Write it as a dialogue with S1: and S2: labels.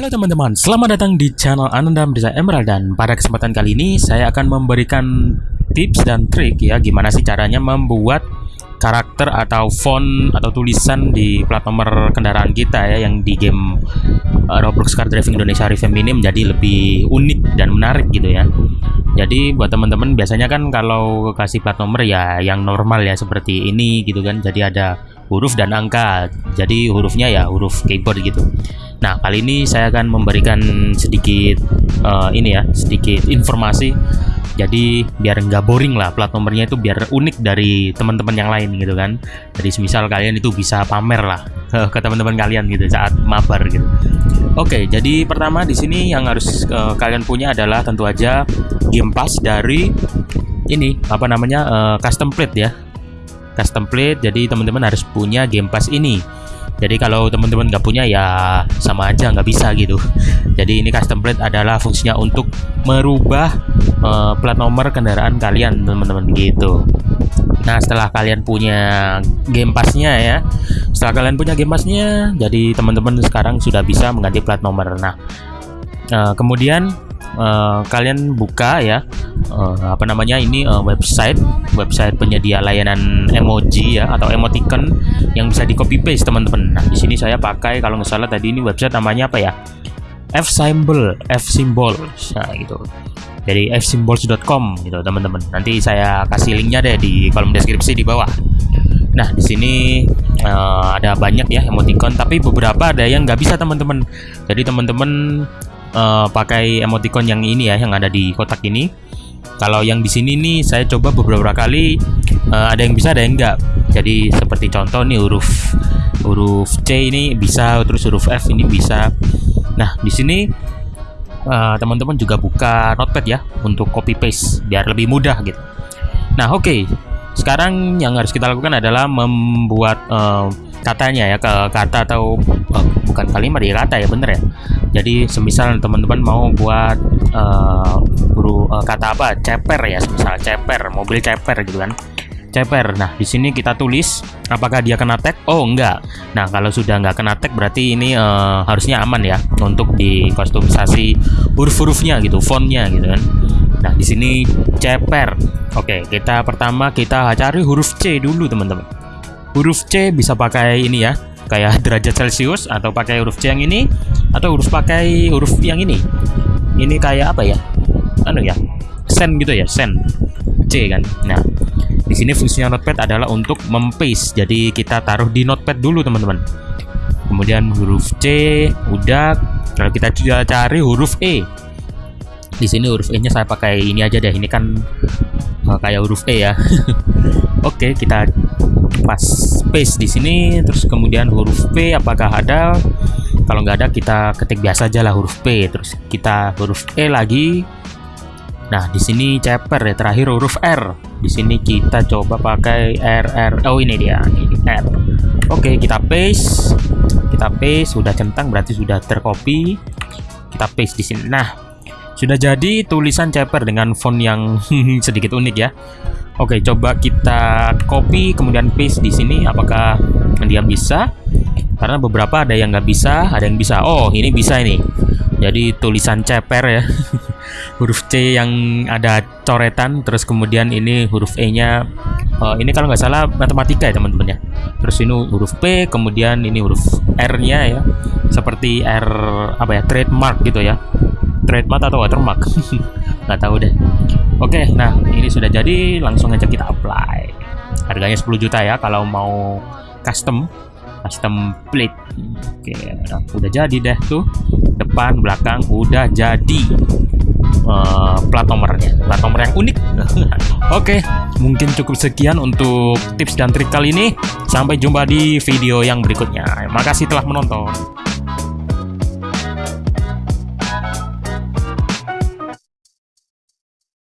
S1: Halo teman-teman, selamat datang di channel Ananda Desa Emerald dan pada kesempatan kali ini saya akan memberikan tips dan trik ya gimana sih caranya membuat karakter atau font atau tulisan di plat nomor kendaraan kita ya yang di game uh, Roblox Car Driving Indonesia Revamp ini menjadi lebih unik dan menarik gitu ya. Jadi buat teman-teman biasanya kan kalau kasih plat nomor ya yang normal ya seperti ini gitu kan. Jadi ada huruf dan angka. Jadi hurufnya ya huruf keyboard gitu. Nah, kali ini saya akan memberikan sedikit uh, ini ya, sedikit informasi. Jadi biar nggak boring lah plat nomornya itu biar unik dari teman-teman yang lain gitu kan. Jadi semisal kalian itu bisa pamer lah ke teman-teman kalian gitu saat mabar gitu. Oke, jadi pertama di sini yang harus uh, kalian punya adalah tentu aja game pass dari ini apa namanya uh, custom plate ya. Custom plate. Jadi teman-teman harus punya game pass ini jadi kalau teman-teman nggak punya ya sama aja nggak bisa gitu. Jadi ini custom plate adalah fungsinya untuk merubah uh, plat nomor kendaraan kalian teman-teman gitu. Nah setelah kalian punya game passnya ya setelah kalian punya game passnya jadi teman-teman sekarang sudah bisa mengganti plat nomor. Nah uh, kemudian uh, kalian buka ya uh, apa namanya ini uh, website website penyedia layanan emoji ya atau emoticon yang bisa di copy paste teman-teman. Nah di sini saya pakai kalau nggak salah tadi ini website namanya apa ya? F symbol, F symbol, nah gitu. Jadi fsymbols.com gitu teman-teman. Nanti saya kasih linknya deh di kolom deskripsi di bawah. Nah di sini uh, ada banyak ya emoticon, tapi beberapa ada yang nggak bisa teman-teman. Jadi teman-teman uh, pakai emoticon yang ini ya yang ada di kotak ini. Kalau yang di sini nih saya coba beberapa kali uh, ada yang bisa ada yang enggak. Jadi seperti contoh nih huruf huruf C ini bisa terus huruf F ini bisa. Nah di sini eh, teman-teman uh, juga buka notepad ya untuk copy paste biar lebih mudah gitu. Nah oke. Okay. sekarang yang harus kita lakukan adalah membuat uh, katanya ya ke kata atau uh, bukan kalimat ya kata ya bener ya. Jadi semisal teman-teman mau buat uh, guru uh, kata apa ceper ya semisal ceper mobil ceper gitu kan. Ceper nah di sini kita tulis apakah dia kena tag? Oh enggak. Nah kalau sudah enggak kena tag berarti ini uh, harusnya aman ya untuk dikostumisasi huruf-hurufnya gitu fontnya gitu kan. Nah di sini ceper. Oke kita pertama kita cari huruf C dulu teman-teman. Huruf C bisa pakai ini ya kayak derajat celcius atau pakai huruf C yang ini atau huruf pakai huruf yang ini. Ini kayak apa ya? Anu ya? Sen gitu ya? Sen. C kan? Nah di sini fungsinya notepad adalah untuk mempaste. Jadi kita taruh di notepad dulu teman-teman. Kemudian huruf C udah. Kalau kita cari huruf E. Di sini huruf E nya saya pakai ini aja deh. Ini kan kayak huruf E ya. Oke kita pas space di sini terus kemudian huruf P apakah ada? Kalau nggak ada kita ketik biasa aja lah huruf P. Terus kita huruf E lagi. Nah di sini ceper ya terakhir huruf R. Di sini kita coba pakai R R. Oh ini dia ini R. Oke kita paste. Kita paste sudah centang berarti sudah tercopy. Kita paste di sini. Nah sudah jadi tulisan ceper dengan font yang sedikit unik ya Oke, coba kita copy kemudian paste di sini. Apakah dia bisa? Karena beberapa ada yang nggak bisa, ada yang bisa. Oh, ini bisa ini. Jadi tulisan ceper ya, huruf C yang ada coretan, terus kemudian ini huruf E-nya. Uh, ini kalau nggak salah matematika ya teman-teman ya. Terus ini huruf P, kemudian ini huruf R-nya ya, seperti R apa ya trademark gitu ya trademark atau watermark? Nggak tahu deh. Oke nah ini sudah jadi langsung aja kita apply. Harganya 10 juta ya kalau mau custom custom plate. Oke nah, udah jadi deh tuh. Depan belakang udah jadi uh, plat nomornya. Plat nomor yang unik. Oke mungkin cukup sekian untuk tips dan trik kali ini. Sampai jumpa di video yang berikutnya. Makasih telah menonton